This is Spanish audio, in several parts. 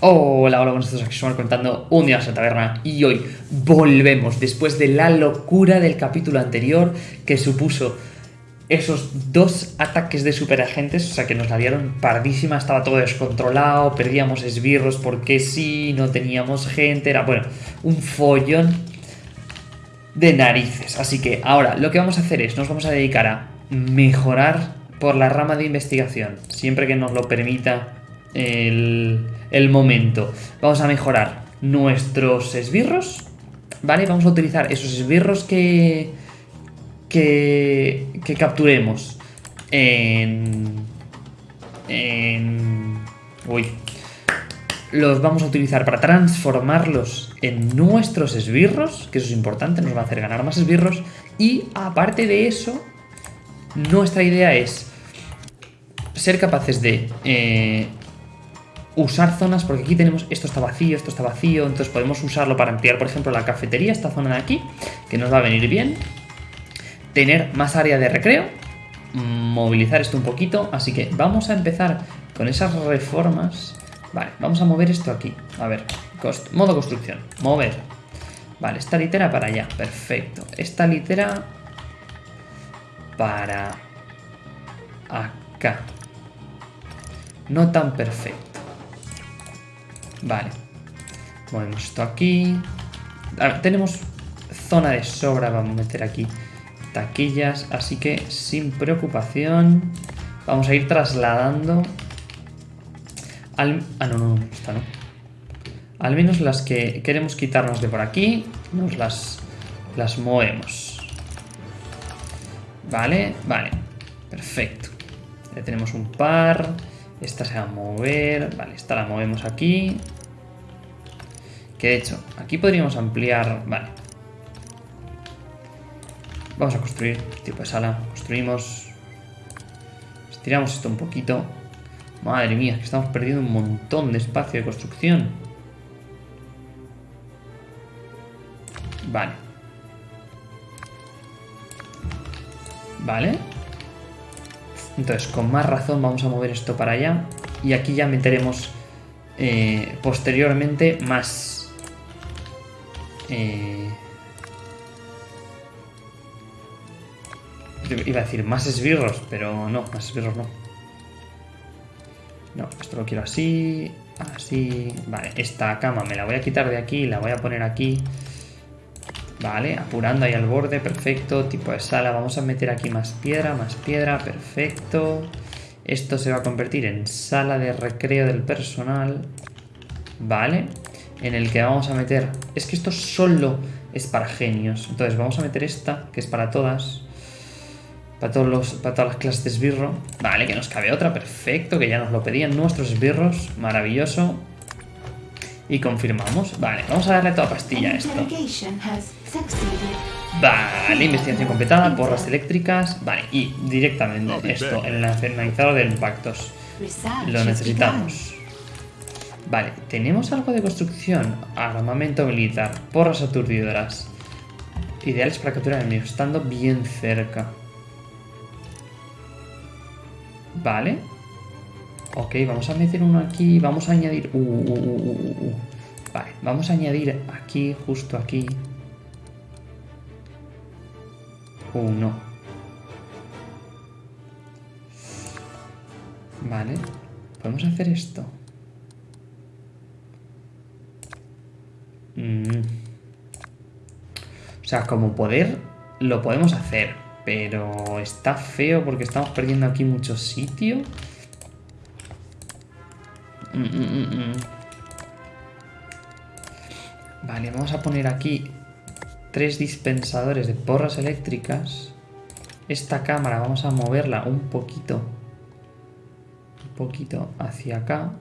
Hola, hola, buenos días, aquí estamos contando un día en la taberna y hoy volvemos después de la locura del capítulo anterior que supuso esos dos ataques de superagentes, o sea que nos la dieron pardísima, estaba todo descontrolado, perdíamos esbirros porque sí, no teníamos gente, era bueno, un follón de narices. Así que ahora lo que vamos a hacer es, nos vamos a dedicar a mejorar por la rama de investigación, siempre que nos lo permita el, momento. Vamos a mejorar nuestros esbirros, ¿vale? Vamos a utilizar esos esbirros que, que, que capturemos en, en... Uy. Los vamos a utilizar para transformarlos en nuestros esbirros, que eso es importante, nos va a hacer ganar más esbirros. Y aparte de eso, nuestra idea es ser capaces de eh, usar zonas, porque aquí tenemos, esto está vacío, esto está vacío, entonces podemos usarlo para ampliar, por ejemplo, la cafetería, esta zona de aquí, que nos va a venir bien. Tener más área de recreo, movilizar esto un poquito, así que vamos a empezar con esas reformas. Vale, vamos a mover esto aquí. A ver, modo construcción, mover. Vale, esta litera para allá, perfecto. Esta litera para acá. No tan perfecto. Vale. Movemos esto aquí. tenemos zona de sobra. Vamos a meter aquí taquillas. Así que sin preocupación. Vamos a ir trasladando. Al, ah, no, no, esta no. Al menos las que queremos quitarnos de por aquí. Nos las, las movemos. Vale, vale. Perfecto. Ya tenemos un par. Esta se va a mover. Vale, esta la movemos aquí. De hecho, aquí podríamos ampliar... Vale. Vamos a construir tipo de sala. Construimos. Estiramos esto un poquito. Madre mía, que estamos perdiendo un montón de espacio de construcción. Vale. Vale. Entonces, con más razón vamos a mover esto para allá. Y aquí ya meteremos eh, posteriormente más... Eh, iba a decir más esbirros, pero no, más esbirros no. No, esto lo quiero así, así... Vale, esta cama me la voy a quitar de aquí, la voy a poner aquí. Vale, apurando ahí al borde, perfecto. Tipo de sala, vamos a meter aquí más piedra, más piedra, perfecto. Esto se va a convertir en sala de recreo del personal. Vale, en el que vamos a meter... Es que esto solo es para genios. Entonces vamos a meter esta, que es para todas. Para, todos los, para todas las clases de esbirro. Vale, que nos cabe otra, perfecto, que ya nos lo pedían nuestros esbirros. Maravilloso. Y confirmamos. Vale, vamos a darle toda pastilla a esto. Vale, investigación completada, porras eléctricas. Vale, y directamente esto, en el analizador de impactos. Lo necesitamos. Vale, tenemos algo de construcción. Armamento militar, porras aturdidoras. Ideales para capturar enemigos, estando bien cerca. Vale. Ok, vamos a meter uno aquí. Vamos a añadir... Uh, uh, uh, vale, vamos a añadir aquí, justo aquí. Uno. Vale. ¿Podemos hacer esto? Mm. O sea, como poder lo podemos hacer, pero está feo porque estamos perdiendo aquí mucho sitio. Mm, mm, vale, vamos a poner aquí tres dispensadores de porras eléctricas. Esta cámara vamos a moverla un poquito. Un poquito hacia acá.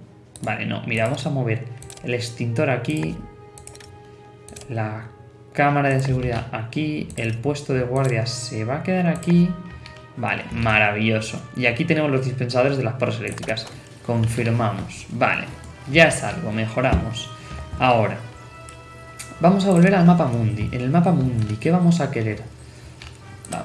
Vale, no, mira, vamos a mover el extintor aquí. La cámara de seguridad aquí. El puesto de guardia se va a quedar aquí. Vale, maravilloso. Y aquí tenemos los dispensadores de las porras eléctricas. Confirmamos. Vale, ya es algo, mejoramos. Ahora, Vamos a volver al mapa mundi. En el mapa mundi, ¿qué vamos a querer?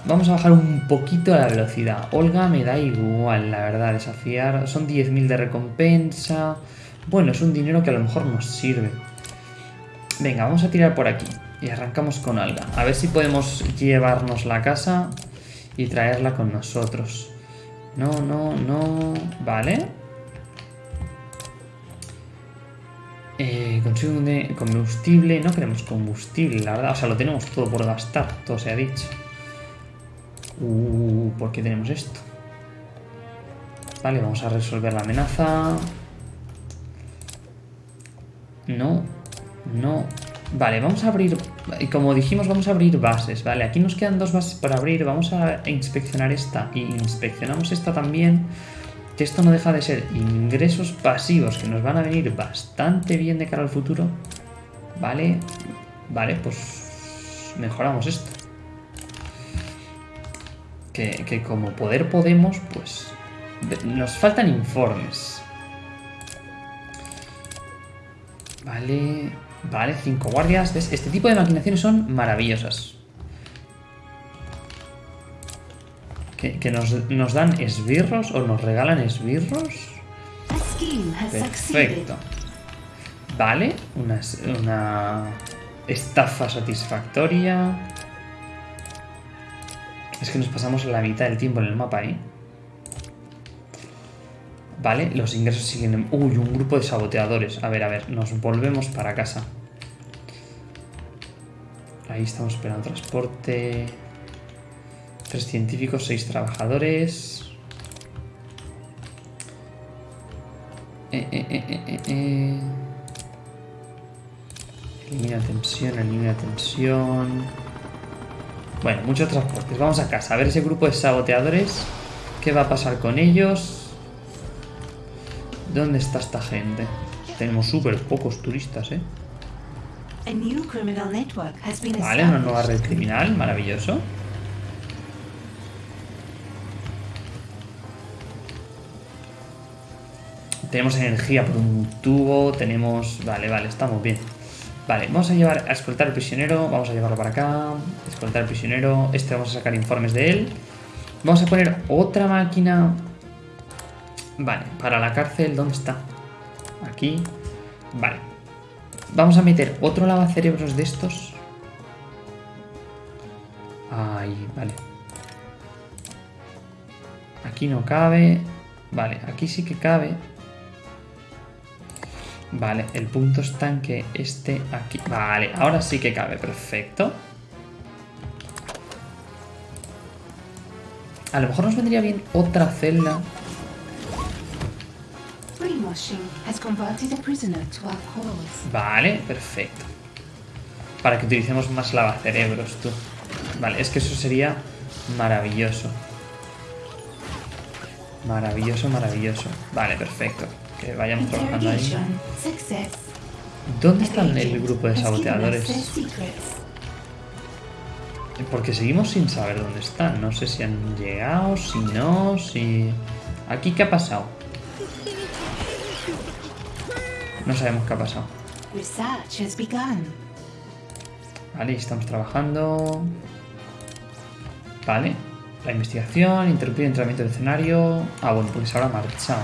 Vamos a bajar un poquito la velocidad. Olga me da igual, la verdad, desafiar. Son 10.000 de recompensa. Bueno, es un dinero que a lo mejor nos sirve. Venga, vamos a tirar por aquí. Y arrancamos con alga. A ver si podemos llevarnos la casa y traerla con nosotros. No, no, no... Vale. Eh, consigo un combustible. No queremos combustible, la verdad. O sea, lo tenemos todo por gastar. Todo se ha dicho. Uh, ¿por qué tenemos esto? Vale, vamos a resolver la amenaza. No, no. Vale, vamos a abrir... Como dijimos, vamos a abrir bases, ¿vale? Aquí nos quedan dos bases para abrir. Vamos a inspeccionar esta. Y inspeccionamos esta también. Que esto no deja de ser ingresos pasivos que nos van a venir bastante bien de cara al futuro. Vale, vale, pues mejoramos esto. Que, que como poder podemos, pues nos faltan informes. Vale, vale, cinco guardias. Este tipo de maquinaciones son maravillosas. ¿Que, nos, dan esbirros o nos regalan esbirros? Perfecto. Vale, una, una estafa satisfactoria. Es que nos pasamos la mitad del tiempo en el mapa, ¿eh? Vale, los ingresos siguen... Uy, un grupo de saboteadores. A ver, a ver, nos volvemos para casa. Ahí estamos esperando transporte. Tres científicos, seis trabajadores. Eh, eh, eh, eh, Elimina tensión, elimina tensión. Bueno, muchos transportes. Vamos a casa. A ver ese grupo de saboteadores. ¿Qué va a pasar con ellos? ¿Dónde está esta gente? Tenemos súper pocos turistas, ¿eh? Vale, una nueva red criminal, maravilloso. Tenemos energía por un tubo, tenemos... Vale, vale, estamos bien. Vale, vamos a llevar a escoltar al prisionero, vamos a llevarlo para acá, escoltar al prisionero, este vamos a sacar informes de él. Vamos a poner otra máquina Vale, para la cárcel, ¿dónde está? Aquí. Vale. Vamos a meter otro lavacerebros de estos. Ahí, vale. Aquí no cabe. Vale, aquí sí que cabe. Vale, el punto está en que este aquí... Vale, ahora sí que cabe, perfecto. A lo mejor nos vendría bien otra celda Vale, perfecto. Para que utilicemos más lavacerebros, tú. Vale, es que eso sería maravilloso. Maravilloso, maravilloso. Vale, perfecto. Que vayamos trabajando ahí. ¿Dónde están el grupo de saboteadores? Porque seguimos sin saber dónde están. No sé si han llegado, si no, si... ¿Aquí qué ha pasado? No sabemos qué ha pasado. Vale, estamos trabajando. Vale. La investigación, interrumpir el entrenamiento del escenario. Ah, bueno, pues ahora marchado.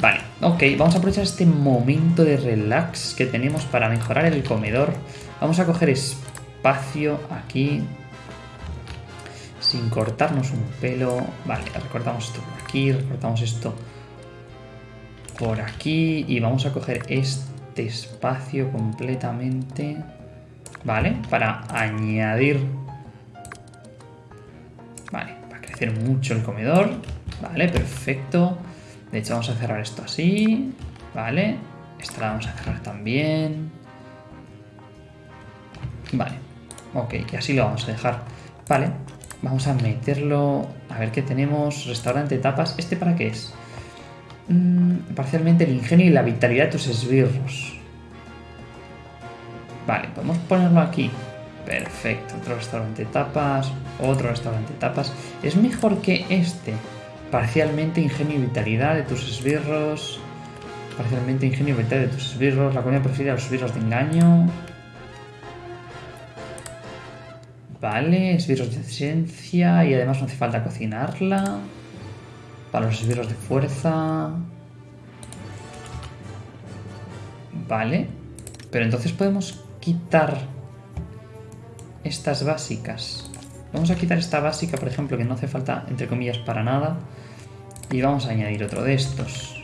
Vale, ok, vamos a aprovechar este momento de relax que tenemos para mejorar el comedor. Vamos a coger espacio aquí. Sin cortarnos un pelo. Vale, recortamos esto por aquí, recortamos esto por aquí y vamos a coger este espacio completamente, ¿vale? Para añadir, ¿vale? Para crecer mucho el comedor, ¿vale? Perfecto. De hecho vamos a cerrar esto así, ¿vale? Esta la vamos a cerrar también. Vale, ok, y así lo vamos a dejar. Vale, vamos a meterlo, a ver qué tenemos, restaurante tapas, ¿este para qué es? Mm, parcialmente el ingenio y la vitalidad de tus esbirros. Vale, podemos ponerlo aquí. Perfecto, otro restaurante tapas, otro restaurante tapas. Es mejor que este. Parcialmente ingenio y vitalidad de tus esbirros. Parcialmente ingenio y vitalidad de tus esbirros. La comida prefiere a los esbirros de engaño. Vale, esbirros de esencia y además no hace falta cocinarla. Para los esbirros de fuerza. Vale. Pero entonces podemos quitar estas básicas. Vamos a quitar esta básica, por ejemplo, que no hace falta, entre comillas, para nada. Y vamos a añadir otro de estos.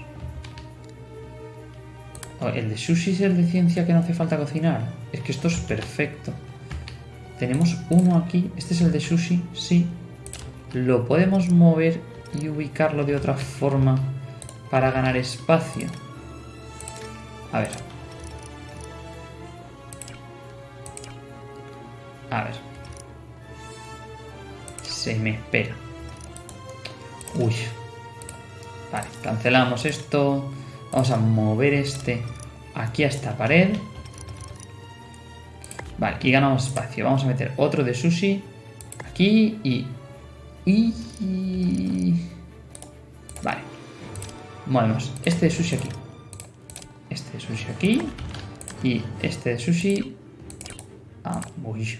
Oh, ¿El de sushi es el de ciencia que no hace falta cocinar? Es que esto es perfecto. Tenemos uno aquí. ¿Este es el de sushi? Sí. Lo podemos mover y ubicarlo de otra forma para ganar espacio. A ver. A ver. Se me espera. Uy. Vale, cancelamos esto. Vamos a mover este aquí a esta pared. Vale, y ganamos espacio. Vamos a meter otro de sushi aquí y... y... Vale. Movemos este de sushi aquí. Este de sushi aquí. Y este de sushi... Ah, uy.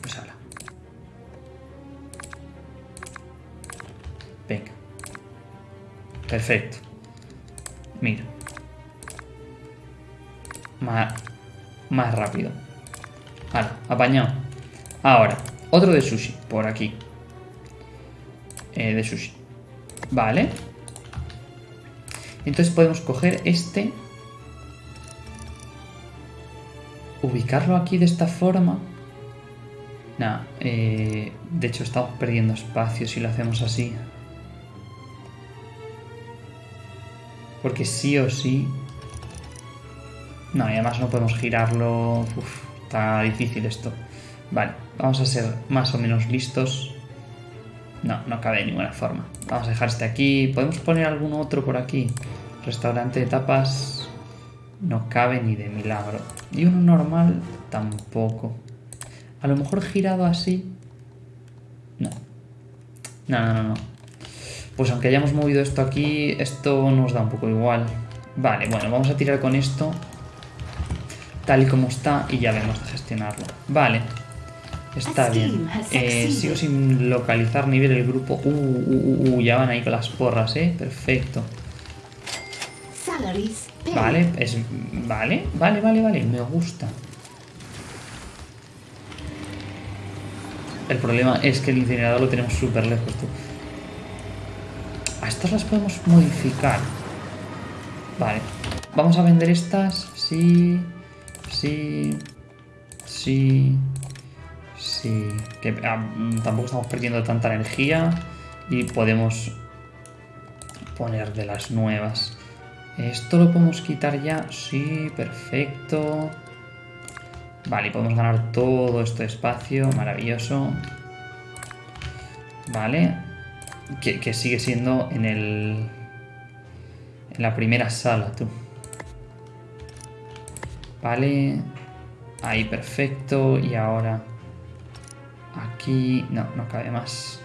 Pues ahora. Venga. Perfecto. Mira. Más, más rápido. Vale, apañado. Ahora, otro de sushi, por aquí. Eh, de sushi. Vale. Entonces podemos coger este. Ubicarlo aquí de esta forma. Nada, eh, de hecho estamos perdiendo espacio si lo hacemos así. Porque sí o sí... No, y además no podemos girarlo... Uf, está difícil esto. Vale, vamos a ser más o menos listos. No, no cabe de ninguna forma. Vamos a dejar este aquí. ¿Podemos poner algún otro por aquí? Restaurante de tapas... No cabe ni de milagro. Y uno normal tampoco. A lo mejor girado así... No. No, no, no, no. Pues aunque hayamos movido esto aquí, esto nos da un poco igual. Vale, bueno, vamos a tirar con esto tal y como está y ya vemos de gestionarlo. Vale, está bien. Eh, sigo sin localizar ni ver el grupo. Uh, uh, uh, uh, ya van ahí con las porras, ¿eh? Perfecto. Vale, es... Vale, vale, vale, vale, me gusta. El problema es que el incinerador lo tenemos súper lejos, tú estas las podemos modificar. Vale. Vamos a vender estas. Sí. Sí. Sí. Sí. Que ah, tampoco estamos perdiendo tanta energía. Y podemos poner de las nuevas. ¿Esto lo podemos quitar ya? Sí, perfecto. Vale, podemos ganar todo este espacio. Maravilloso. Vale que, sigue siendo en el... En la primera sala, tú. Vale. Ahí, perfecto. Y ahora... Aquí... No, no cabe más.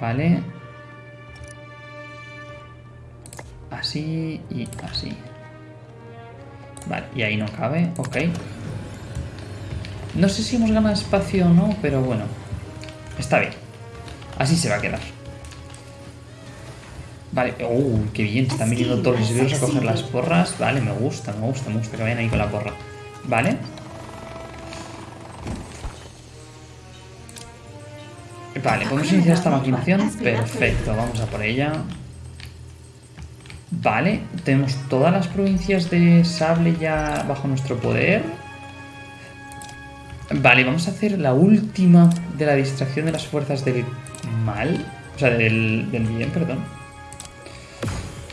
Vale. Así y así. Vale, y ahí no cabe. Ok. No sé si hemos ganado espacio o no, pero bueno. Está bien. Así se va a quedar. Vale, uh, qué bien, están viniendo todos los videos a coger las porras. Vale, me gusta, me gusta, me gusta que vayan ahí con la porra. Vale. Vale, podemos iniciar esta maquinación. Perfecto, vamos a por ella. Vale, tenemos todas las provincias de sable ya bajo nuestro poder. Vale, vamos a hacer la última de la distracción de las fuerzas del mal. O sea, del, bien, perdón.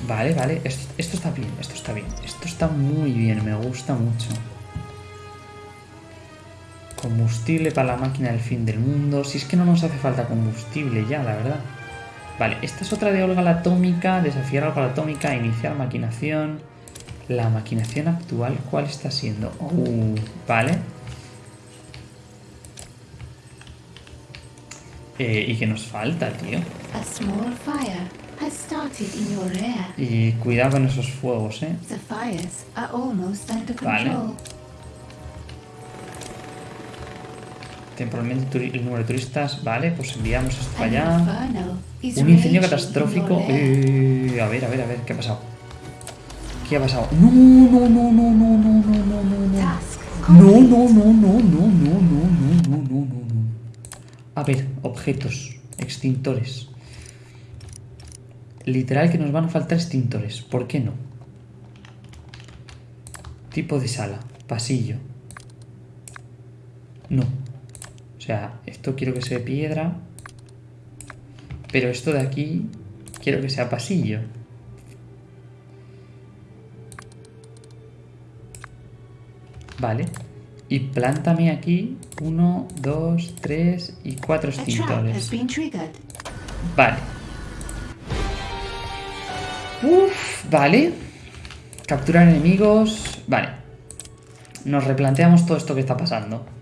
Vale, vale. Esto, está bien, esto está bien. Esto está muy bien, me gusta mucho. Combustible para la máquina del fin del mundo. Si es que no nos hace falta combustible ya, la verdad. Vale, esta es otra de Olga la atómica. Desafiar a Olga la atómica. Iniciar maquinación. La maquinación actual, ¿cuál está siendo? Uh, vale. Eh, ¿Y qué nos falta, tío? Y cuidado con esos fuegos, ¿eh? Vale. Temporalmente el número de turistas. Vale, pues enviamos esto para allá. Un incendio catastrófico. Eh, a ver, a ver, a ver, ¿qué ha pasado? ¿Qué ha pasado? No, no, no, no, no, no, no, no, no, no. No, no, no, no, no, no, no, no, no, no, no. A ver, objetos, extintores. Literal que nos van a faltar extintores. ¿Por qué no? Tipo de sala, pasillo. No. O sea, esto quiero que sea piedra. Pero esto de aquí quiero que sea pasillo. Vale. Y plántame aquí uno, dos, tres y cuatro extintores. Vale. Uf, vale. Capturar enemigos. Vale. Nos replanteamos todo esto que está pasando.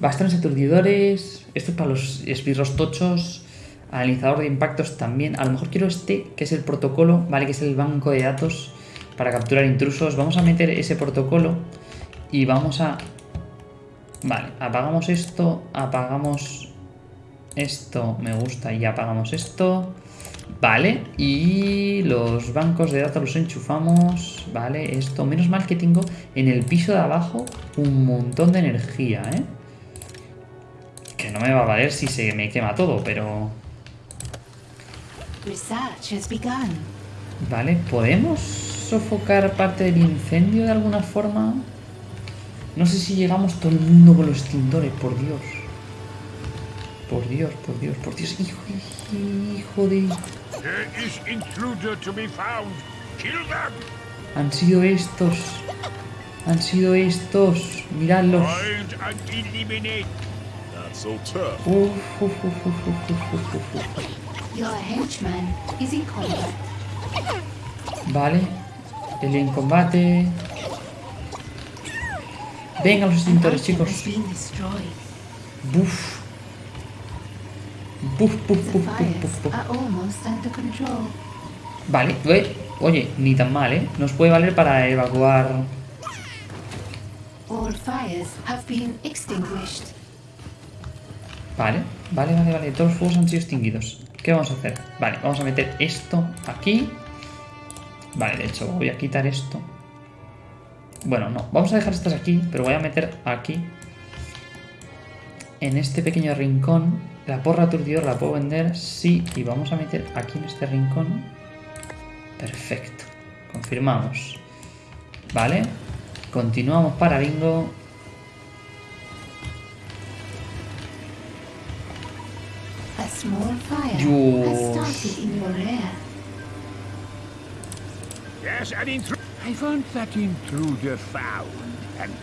Bastones aturdidores. Esto es para los esbirros tochos. Analizador de impactos también. A lo mejor quiero este, que es el protocolo, ¿vale? Que es el banco de datos para capturar intrusos. Vamos a meter ese protocolo y vamos a... Vale, apagamos esto, apagamos esto, me gusta y apagamos esto. Vale, y los bancos de datos los enchufamos. Vale, esto. Menos mal que tengo en el piso de abajo un montón de energía, ¿eh? No me va a valer si se me quema todo, pero... Vale, ¿podemos sofocar parte del incendio de alguna forma? No sé si llegamos todo el mundo con los extintores, por Dios. Por Dios, por Dios, por Dios. Hijo, hijo de... Han sido estos. Han sido estos. Miradlos. Vale. El en combate. Vengan los extintores, chicos. Buf. Buf, buf, buf, buf, buf, Vale, oye, ni tan mal, ¿eh? Nos puede valer para evacuar... All fires have been extinguished. Vale, vale, vale, vale. Todos los fuegos han sido extinguidos. ¿Qué vamos a hacer? Vale, vamos a meter esto aquí. Vale, de hecho, voy a quitar esto. Bueno, no, vamos a dejar estas aquí, pero voy a meter aquí. En este pequeño rincón. La porra aturdidor la puedo vender, sí. Y vamos a meter aquí en este rincón. Perfecto. Confirmamos. Vale. Continuamos para bingo.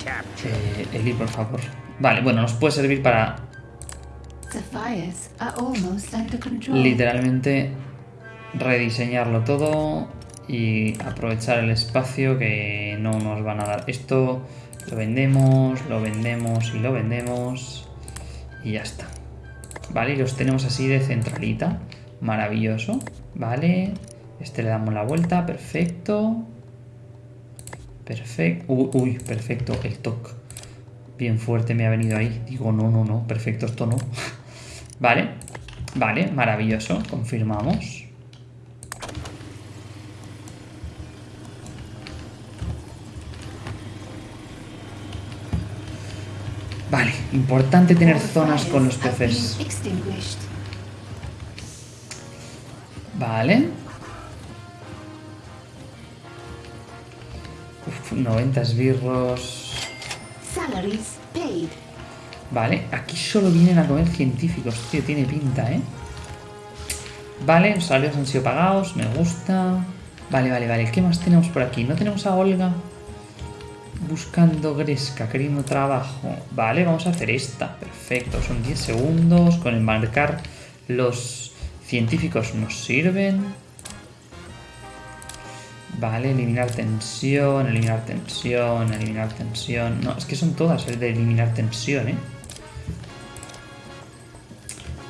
Captured. Eh, Eli, por favor. Vale, bueno, nos puede servir para The fires are almost under control. literalmente rediseñarlo todo y aprovechar el espacio que no nos van a dar. Esto lo vendemos, lo vendemos y lo vendemos y ya está. Vale, y los tenemos así de centralita. Maravilloso. Vale. Este le damos la vuelta. Perfecto. Perfecto. Uy, uy, perfecto. El toque. Bien fuerte me ha venido ahí. Digo, no, no, no. Perfecto, esto no. vale. Vale, maravilloso. Confirmamos. Vale, importante tener zonas con los peces. Vale. Uf, 90 esbirros. Vale, aquí solo vienen a comer científicos, tío, tiene pinta, ¿eh? Vale, los salarios han sido pagados, me gusta. Vale, vale, vale, ¿qué más tenemos por aquí? ¿No tenemos a Olga? Buscando Gresca, queriendo trabajo. Vale, vamos a hacer esta. Perfecto, son 10 segundos. Con el marcar los científicos nos sirven. Vale, eliminar tensión, eliminar tensión, eliminar tensión. No, es que son todas el de eliminar tensión, ¿eh?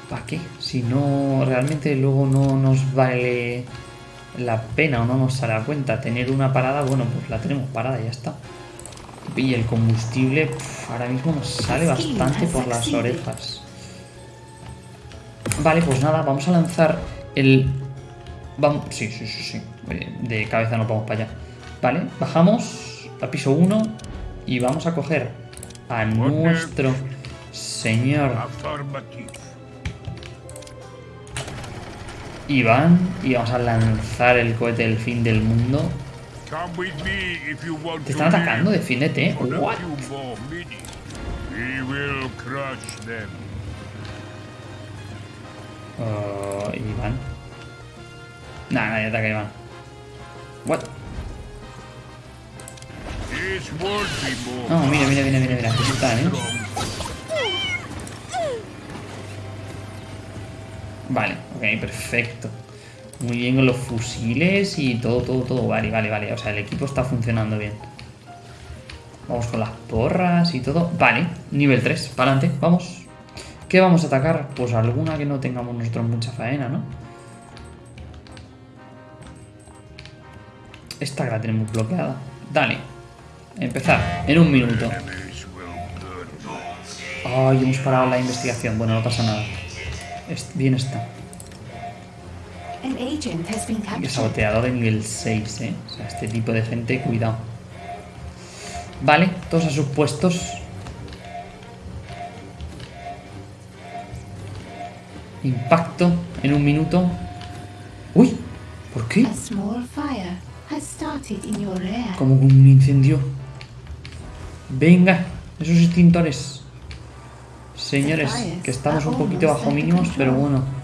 ¿Para qué? Si no, realmente luego no nos vale la pena o no nos sale a cuenta tener una parada, bueno, pues la tenemos parada y ya está. Y el combustible pf, ahora mismo nos sale bastante por las orejas. Vale, pues nada, vamos a lanzar el... Vamos... Sí, sí, sí, sí. Oye, De cabeza no vamos para allá. Vale, bajamos a piso 1 y vamos a coger a nuestro señor. Iván y vamos a lanzar el cohete del fin del mundo. Te están atacando, defiéndete. A What? Oh, Iván. Nah, nadie ataca a Iván. What? No, mira, mira, mira, mira, mira. Están, eh. Vale, ok, perfecto. Muy bien con los fusiles y todo, todo, todo. Vale, vale, vale. O sea, el equipo está funcionando bien. Vamos con las porras y todo. Vale, nivel 3. Para adelante, vamos. ¿Qué vamos a atacar? Pues alguna que no tengamos nosotros mucha faena, ¿no? Esta que la tenemos bloqueada. Dale. Empezar. En un minuto. Ay, hemos parado la investigación. Bueno, no pasa nada. Bien está. Captured. saboteador de nivel 6, ¿eh? O sea, este tipo de gente, cuidado. Vale, todos a sus puestos. Impacto en un minuto. ¡Uy! ¿Por qué? Como un incendio. Venga, esos extintores. Señores, que estamos un poquito bajo mínimos, pero bueno.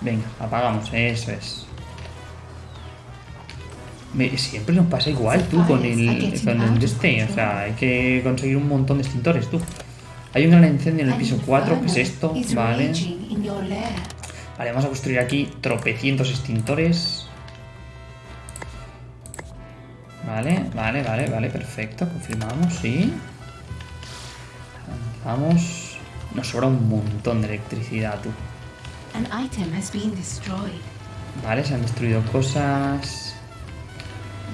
Venga, apagamos, eso es. Me- siempre nos pasa igual tú con el, con el este, o sea, hay que conseguir un montón de extintores tú. Hay un gran incendio en el piso 4, ¿qué es esto? Vale. Vale, vamos a construir aquí tropecientos extintores. Vale, vale, vale, vale, perfecto. Confirmamos, sí. Avanzamos. Nos sobra un montón de electricidad, tú. An item has been destroyed. Vale, se han destruido cosas.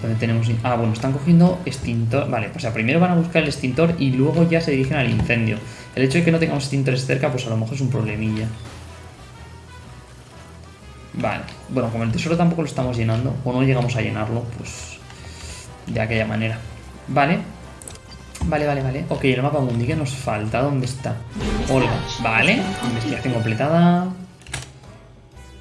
¿Dónde tenemos? Ah, bueno, están cogiendo extintor. Vale, o sea, primero van a buscar el extintor y luego ya se dirigen al incendio. El hecho de que no tengamos extintores cerca, pues a lo mejor es un problemilla. Vale, bueno, como el tesoro tampoco lo estamos llenando, o no llegamos a llenarlo, pues de aquella manera. Vale, vale, vale, vale. Ok, el mapa mundi que nos falta, ¿dónde está? Olga, vale, investigación completada.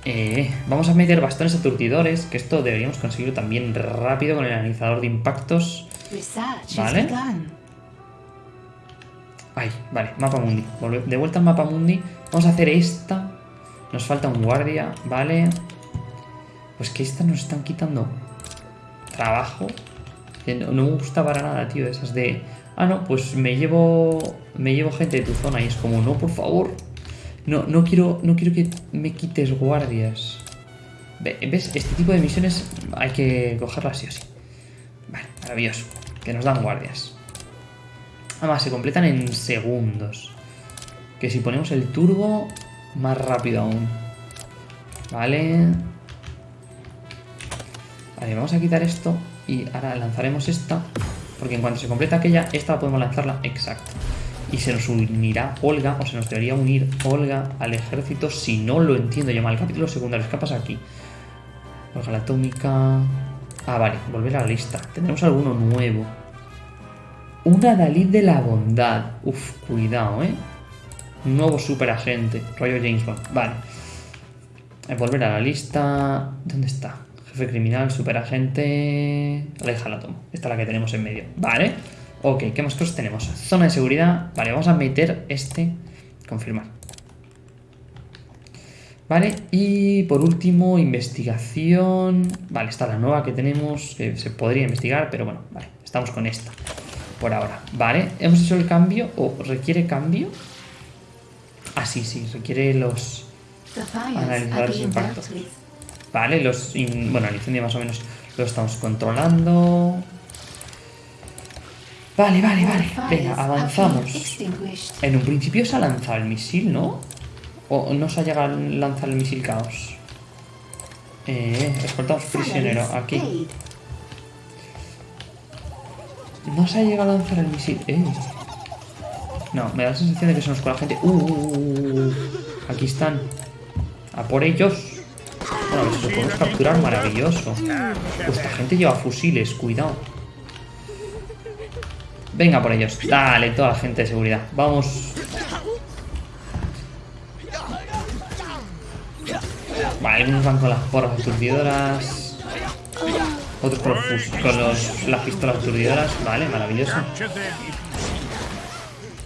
Eh, vamos a meter bastones aturdidores, que esto deberíamos conseguirlo también rápido con el analizador de impactos. Vale. Ay, vale, mapa mundi. De vuelta al mapa mundi. Vamos a hacer esta. Nos falta un guardia, vale. Pues que esta nos están quitando trabajo. No, no me gusta para nada, tío. Esas de. Ah, no, pues me llevo. Me llevo gente de tu zona. Y es como, no, por favor. No, no quiero. No quiero que me quites guardias. Ve- ¿Ves? Este tipo de misiones hay que cogerlas sí o sí. Vale, maravilloso. Que nos dan guardias. Además, se completan en segundos. Que si ponemos el turbo, más rápido aún. Vale. Vale, vamos a quitar esto. Y ahora lanzaremos esta. Porque en cuanto se completa aquella, esta podemos lanzarla exacto. Y se nos unirá Olga, o se nos debería unir Olga al ejército, si no lo entiendo yo mal. Capítulos secundarios, ¿qué pasa aquí? Olga la atómica. Ah, vale, volver a la lista. Tendremos alguno nuevo. Una Dalí de la bondad. Uf, cuidado, ¿eh? Nuevo superagente. Rollo James Bond. Vale. Eh, Volver a la lista. ¿Dónde está? Jefe criminal, superagente. Aleja la tomo. Esta es la que tenemos en medio. Vale. Ok, ¿qué más cosas tenemos? Zona de seguridad. Vale, vamos a meter este. Confirmar. Vale, y por último, investigación. Vale, está la nueva que tenemos, que se podría investigar, pero bueno, vale, estamos con esta por ahora. Vale, hemos hecho el cambio, o requiere cambio. Ah, sí, sí, requiere los. Impactos. dealt with. Vale, los. in- Bueno, el incendio más o menos lo estamos controlando. Vale, vale, vale. Venga, avanzamos. En un principio se ha lanzado el misil, ¿no? ¿O no se ha llegado a lanzar el misil caos? Eh, escoltamos prisionero, aquí. No se ha llegado a lanzar el misil. Eh. No, me da la sensación de que se nos cuela gente. Uh, uh, uh, uh, uh. aquí están. A por ellos. Bueno, a ver si lo podemos capturar, maravilloso. Pues esta gente lleva fusiles, cuidado. Venga por ellos. Dale, toda la gente de seguridad. Vamos. Vale, algunos van con las porras aturdidoras. Otros con, los con los- las pistolas aturdidoras. Vale, maravilloso.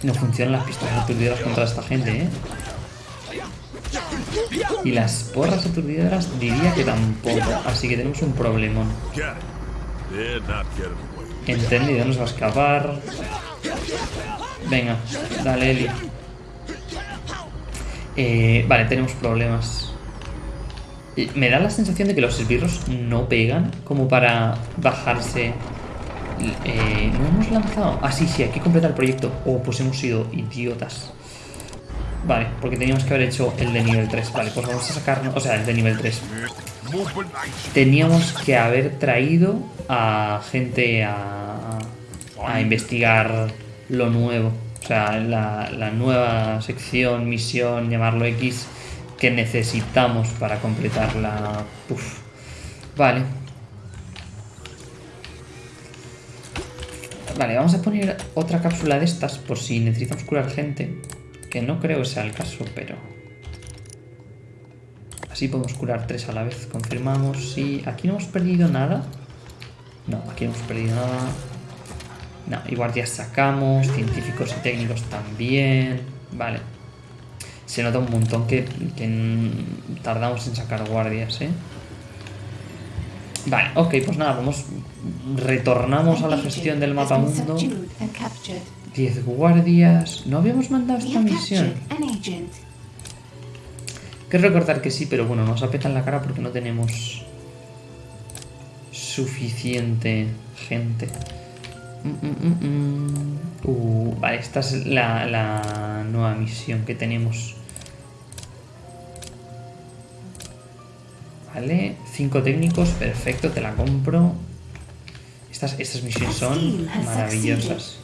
No funcionan las pistolas aturdidoras contra esta gente, ¿eh? Y las porras aturdidoras diría que tampoco. Así que tenemos un problemón. Entendido, nos va a escapar. Venga, dale, Eli. Eh, vale, tenemos problemas. Eh, Me da la sensación de que los esbirros no pegan como para bajarse. Eh, ¿No hemos lanzado? Ah, sí, sí, hay que completar el proyecto. Oh, pues hemos sido idiotas. Vale, porque teníamos que haber hecho el de nivel 3. Vale, pues vamos a sacarnos. O sea, el de nivel 3. Teníamos que haber traído a gente a, investigar lo nuevo. O sea, la, la nueva sección, misión, llamarlo X, que necesitamos para completar la... Uf. Vale. Vale, vamos a poner otra cápsula de estas por si necesitamos curar gente. Que no creo que sea el caso, pero... Así podemos curar tres a la vez. Confirmamos. Sí. Aquí no hemos perdido nada. No, aquí no hemos perdido nada. No, y guardias sacamos. Científicos y técnicos también. Vale. Se nota un montón que, que tardamos en sacar guardias, ¿eh? Vale, ok, pues nada, vamos. Retornamos a la gestión del mapa mundo. subdued and captured. 10 guardias. No habíamos mandado esta misión. Quiero recordar que sí, pero bueno, nos apetan la cara porque no tenemos suficiente gente. Mm, mm, mm. Uh, vale, esta es la, la nueva misión que tenemos. Vale, cinco técnicos, perfecto, te la compro. Estas, estas misiones son maravillosas.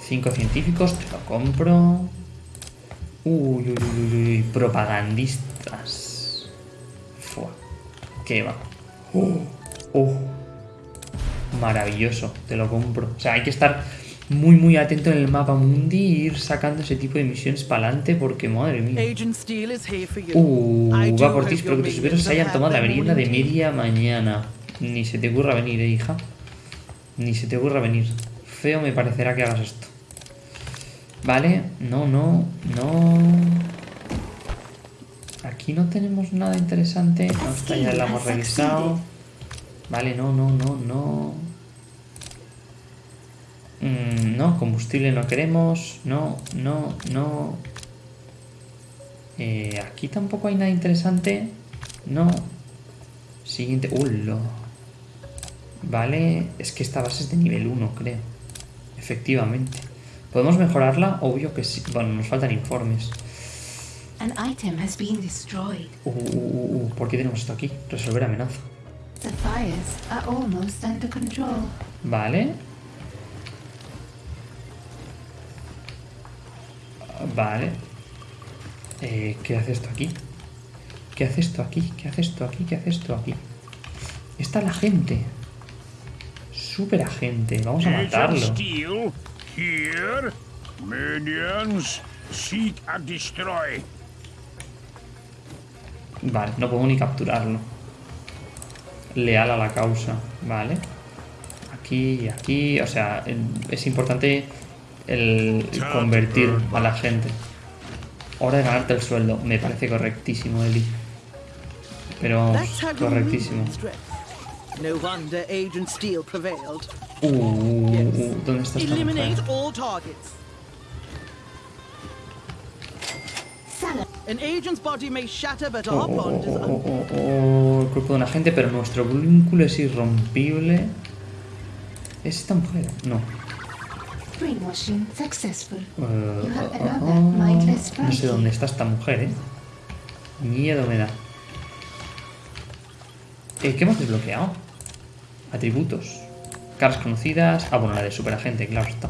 Cinco científicos, te lo compro. Uy, uy, uy, uy, uy, propagandistas. Fua. ¿Qué va? Oh, oh. Maravilloso, te lo compro. O sea, hay que estar muy, muy atento en el mapa mundi y ir sacando ese tipo de misiones para adelante porque, madre mía. Uh, va por ti, espero que tus se hayan tomado la merienda de media mañana. Ni se te ocurra venir, eh, hija. Ni se te ocurra venir. Feo me parecerá que hagas esto. Vale, no, no, no. Aquí no tenemos nada interesante. No, esta ya la hemos revisado. Vale, no, no, no, no. Mm, no, combustible no queremos. No, no, no. Eh, aquí tampoco hay nada interesante. No. Siguiente. ¡Ulo! Vale, es que esta base es de nivel 1, creo. Efectivamente. ¿Podemos mejorarla? Obvio que sí. Bueno, nos faltan informes. An item has been destroyed. Uh, uh, uh, uh, ¿Por qué tenemos esto aquí? Resolver amenaza. The fires are almost under control. Vale. Vale. Eh, ¿Qué hace esto aquí? ¿Qué hace esto aquí? ¿Qué hace esto aquí? ¿Qué hace esto aquí? Está la gente. Super agente. Vamos a matarlo. Here. Minions, seek and destroy. Vale, no podemos ni capturarlo. Leal a la causa. Vale. Aquí y aquí. O sea, es importante el convertir a la gente. Hora de ganarte el sueldo. Me parece correctísimo, Eli. Pero correctísimo. lose strength. No wonder Agent Steele prevailed. Uh, uh, uh, ¿dónde está esta Eliminate mujer? all targets. Salah, An agent's body may shatter, but Oh, our oh, oh, oh, oh, el cuerpo de un agente, pero nuestro vínculo es irrompible. ¿Es esta mujer? No. brainwashing successful. Eh, You have oh, another oh, mindless no sé dónde está esta mujer, ¿eh? Miedo me da. Eh, ¿Qué hemos desbloqueado? Atributos. Caras conocidas. Ah, bueno, la de superagente, claro está.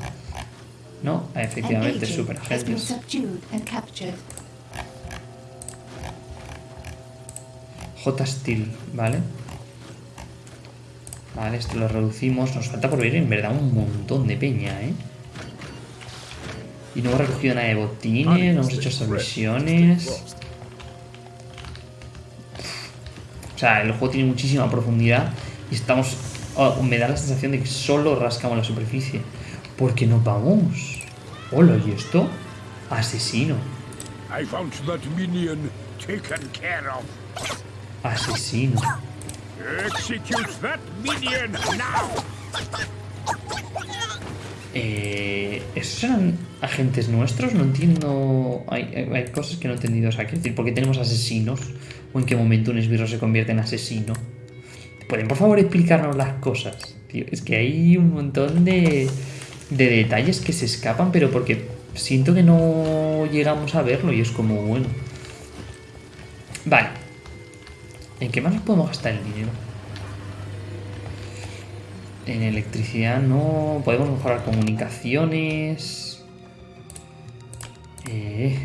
No, An efectivamente, superagentes. J Steel, ¿vale? Vale, esto lo reducimos. Nos falta por ver en verdad un montón de peña, ¿eh? Y no hemos recogido nada de botines, no hemos hecho estas misiones. O sea, el juego tiene muchísima profundidad y estamos... oh, me da la sensación de que solo rascamos la superficie. Porque no vamos. Hola, ¿y esto? Asesino. I found that minion taken care of. Asesino. Execute that minion now! Eh, ¿Esos eran agentes nuestros? No entiendo. Hay, hay- hay cosas que no he entendido. O sea, quiero decir, ¿por qué tenemos asesinos? ¿O en qué momento un esbirro se convierte en asesino? ¿Pueden por favor explicarnos las cosas? Tío, es que hay un montón de, de detalles que se escapan, pero porque siento que no llegamos a verlo y es como, bueno. Vale. ¿En qué más nos podemos gastar el dinero? En electricidad no. Podemos mejorar comunicaciones. Eh.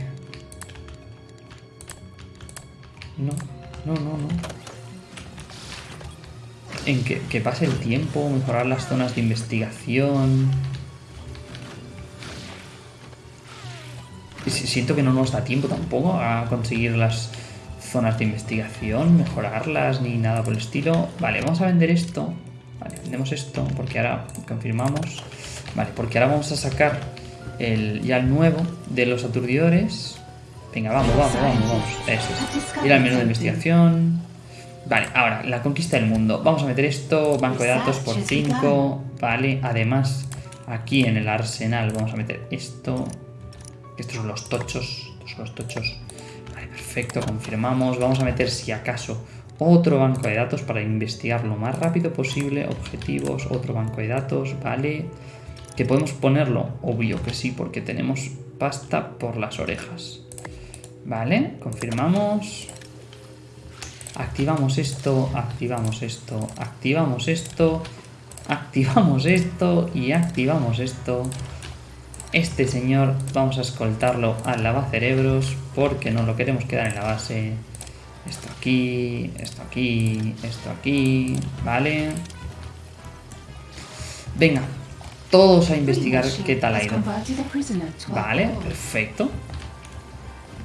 No, no, no, no. En que, que pase el tiempo, mejorar las zonas de investigación. Siento que no nos da tiempo tampoco a conseguir las zonas de investigación, mejorarlas ni nada por el estilo. Vale, vamos a vender esto. Vale, vendemos esto porque ahora confirmamos. Vale, porque ahora vamos a sacar el, ya el nuevo de los aturdidores. Venga, vamos, vamos, vamos, vamos. Eso es. Ir al menú de investigación. Vale, ahora, la conquista del mundo. Vamos a meter esto, banco de datos por 5. Vale, además, aquí en el arsenal vamos a meter esto. Estos son los tochos. Estos son los tochos. Vale, perfecto, confirmamos. Vamos a meter, si acaso, otro banco de datos para investigar lo más rápido posible. Objetivos, otro banco de datos, vale. ¿Que podemos ponerlo? Obvio que sí, porque tenemos pasta por las orejas. Vale, confirmamos. Activamos esto, activamos esto, activamos esto, activamos esto y activamos esto. Este señor vamos a escoltarlo al lavacerebros porque no lo queremos quedar en la base. Esto aquí, esto aquí, esto aquí, ¿vale? Venga, todos a investigar qué tal ha ido. Vale, perfecto.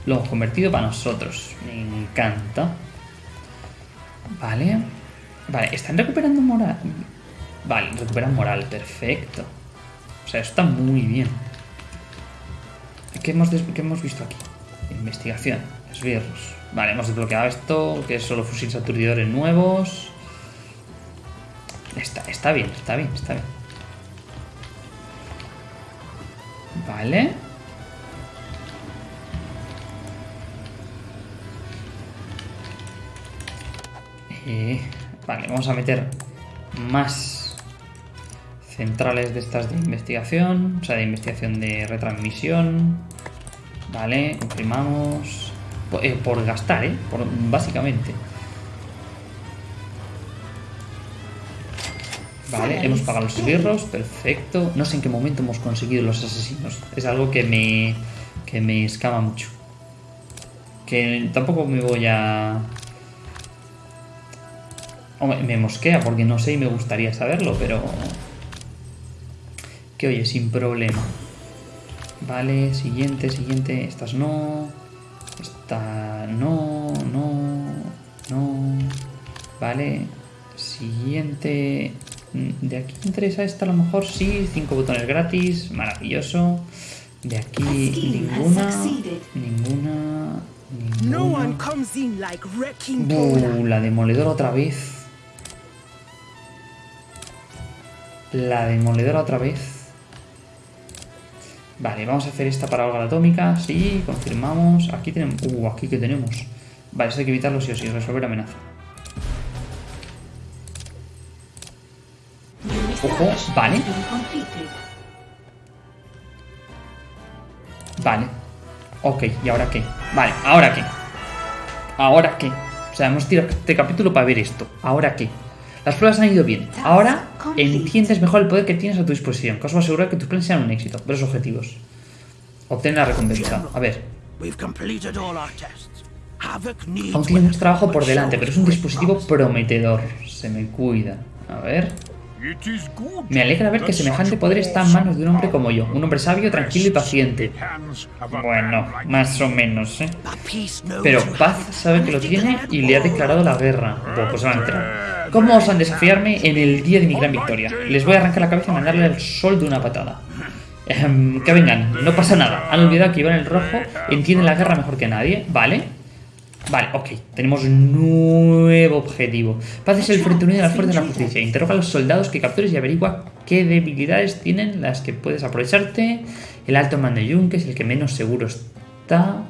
Lo hemos convertido para nosotros. Me encanta. Vale. Vale, están recuperando moral. Vale, recuperan moral, perfecto. O sea, eso está muy bien. ¿Qué hemos, qué hemos visto aquí? Investigación, esbirros. Vale, hemos desbloqueado esto, que es solo fusiles aturdidores nuevos. Está, está bien, está bien, está bien. Vale. Eh, vale, vamos a meter más centrales de estas de investigación, o sea, de investigación de retransmisión. Vale, confirmamos. Por, eh, por gastar, ¿eh? Por, básicamente. Vale, hemos pagado los esbirros, perfecto. No sé en qué momento hemos conseguido los asesinos. Es algo que me, que me escama mucho. Que tampoco me voy a... Hombre, me mosquea porque no sé y me gustaría saberlo, pero... Que oye, sin problema. Vale, siguiente, siguiente. Estas no. Esta no, no, no. Vale. Siguiente. Mm, De aquí interesa esta a lo mejor sí. Cinco botones gratis. Maravilloso. De aquí ninguna. Ninguna. Ninguna. Uh, la demoledora otra vez. La demoledora otra vez. Vale, vamos a hacer esta para la atómica. Sí, confirmamos. Aquí tenemos. Uh, aquí que tenemos. Vale, esto hay que evitarlo sí o sí. Resolver amenaza. Ojo, vale. Vale. Ok, ¿y ahora qué? Vale, ¿ahora qué? ¿Ahora qué? O sea, hemos tirado este capítulo para ver esto. ¿Ahora qué? Las pruebas han ido bien. Ahora entiendes mejor el poder que tienes a tu disposición, que os va a asegurar que tus planes sean un éxito. Ver objetivos. Obtén la recompensa. A ver. We've completed all our tests. havoc needs Aún tiene mucho trabajo por delante, pero es un dispositivo prometedor. Se me cuida. A ver. It is good Me alegra ver que that semejante such poder está en manos de un hombre como yo. Un hombre sabio, tranquilo y paciente. hands of a Bueno, man like más o menos, ¿eh? Pero Paz sabe que lo tiene y le ha declarado la guerra. Bueno, pues van a entrar. ¿Cómo osan desafiarme en el día de mi gran victoria? Les voy a arrancar la cabeza y mandarle al sol de una patada. Ejem, que vengan, no pasa nada. Han olvidado que iban el rojo, entienden la guerra mejor que nadie, ¿vale? Vale, ok. Tenemos nuevo objetivo. Paz es el frente unido de las fuerzas de la justicia. Interroga a los soldados que captures y averigua qué debilidades tienen las que puedes aprovecharte. El alto mando Yunque es el que menos seguro está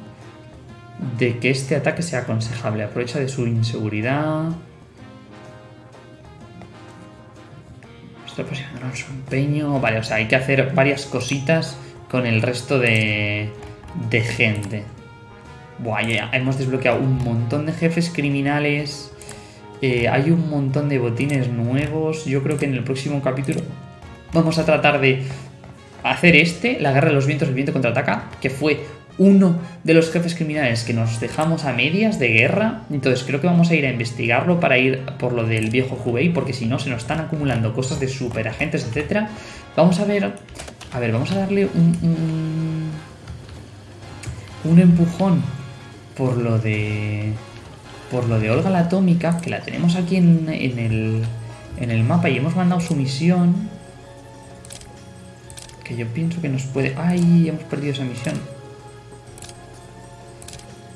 de que este ataque sea aconsejable. Aprovecha de su inseguridad. Su empeño. Vale, o sea, hay que hacer varias cositas con el resto de, de gente. Buah, ya hemos desbloqueado un montón de jefes criminales. Eh, hay un montón de botines nuevos. Yo creo que en el próximo capítulo vamos a tratar de hacer este, la guerra de los vientos, el viento contraataca, que fue uno de los jefes criminales que nos dejamos a medias de guerra. Entonces creo que vamos a ir a investigarlo para ir por lo del viejo Hubei, porque si no se nos están acumulando cosas de superagentes, etcétera. Vamos a ver, a ver, vamos a darle un, un, un empujón por lo de por lo de Olga la atómica, que la tenemos aquí en, en el en el mapa y hemos mandado su misión. Que yo pienso que nos puede... ¡Ay! Hemos perdido esa misión.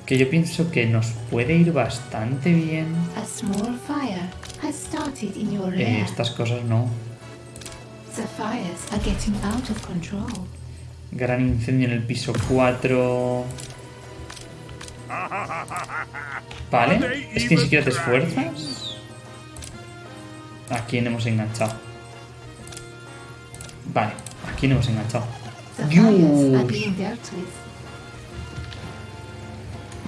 Que yo pienso que nos puede ir bastante bien. A small fire has started in your Eh, estas cosas no. The fires are getting out of control. Gran incendio en el piso 4. Vale. Es que ni siquiera te esfuerzas. ¿A quién hemos enganchado? Vale. ¿A quién hemos enganchado? The fires are Dios.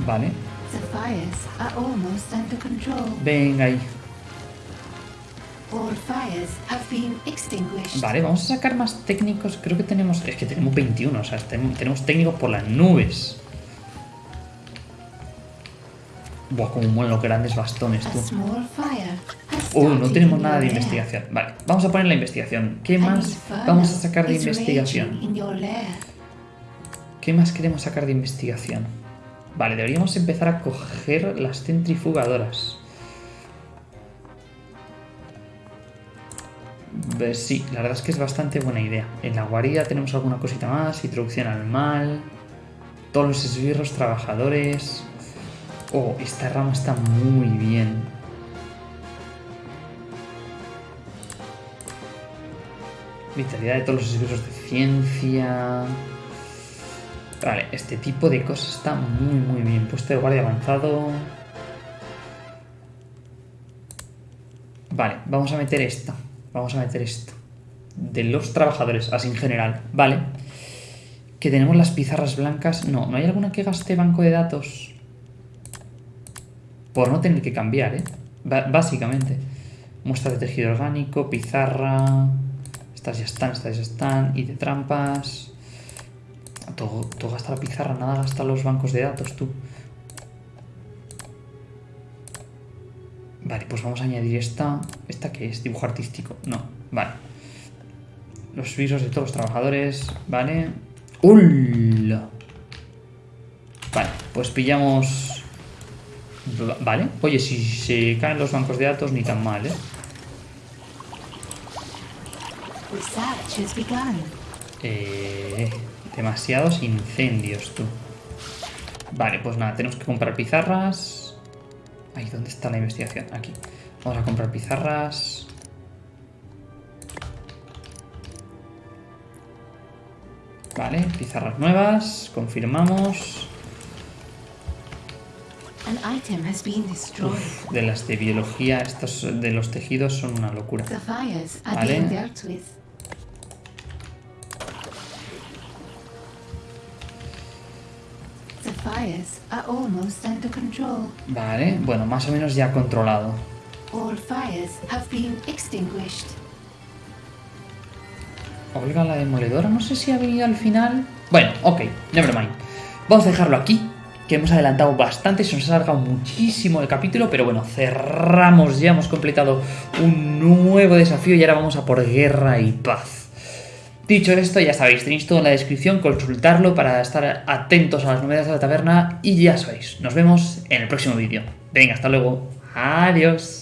Vale. The fires are almost under control. Venga ahí. Vale, vamos a sacar más técnicos. Creo que tenemos. Es que tenemos 21, o sea, ten- tenemos técnicos por las nubes. Buah, como mueven los grandes bastones, tú. Uh, no tenemos nada de investigación. Vale, vamos a poner la investigación. ¿Qué más vamos a sacar de investigación? ¿Qué más queremos sacar de investigación? Vale, deberíamos empezar a coger las centrifugadoras. Ve- Sí, la verdad es que es bastante buena idea. En la guarida tenemos alguna cosita más, introducción al mal, todos los esbirros trabajadores. Oh, esta rama está muy bien. Vitalidad de todos los esbirros de ciencia. Vale, este tipo de cosas está muy muy bien. Puesto de guardia avanzado. Vale, vamos a meter esta. Vamos a meter esto. De los trabajadores, así en general. Vale. Que tenemos las pizarras blancas. No, ¿no hay alguna que gaste banco de datos? Por no tener que cambiar, ¿eh? Básicamente. Muestra de tejido orgánico, pizarra. Estas ya están, estas ya están. Y de trampas. Todo, todo gasta la pizarra, nada gasta los bancos de datos, tú. Vale, pues vamos a añadir esta. ¿Esta qué es? Dibujo artístico. No, vale. Los visos de todos los trabajadores. Vale. ¡Hola! Vale, pues pillamos. Va- Vale. Oye, si se caen los bancos de datos, ni tan mal, ¿eh? Eh, demasiados incendios, tú. Vale, pues nada, tenemos que comprar pizarras. Ahí, ¿dónde está la investigación? Aquí. Vamos a comprar pizarras. Vale, pizarras nuevas. Confirmamos. Uf, de las de biología, estos de los tejidos son una locura. Vale. Are almost under control. Vale, bueno, más o menos ya controlado. All fires have been extinguished. Olga la demoledora, no sé si ha venido al final. Bueno, ok, never mind. Vamos a dejarlo aquí. que hemos adelantado bastante, se nos ha alargado muchísimo el capítulo, pero bueno, cerramos, ya hemos completado un nuevo desafío y ahora vamos a por guerra y paz. Dicho esto, ya sabéis, tenéis todo en la descripción, consultarlo para estar atentos a las novedades de la taberna y ya sabéis, nos vemos en el próximo vídeo. Venga, hasta luego. Adiós.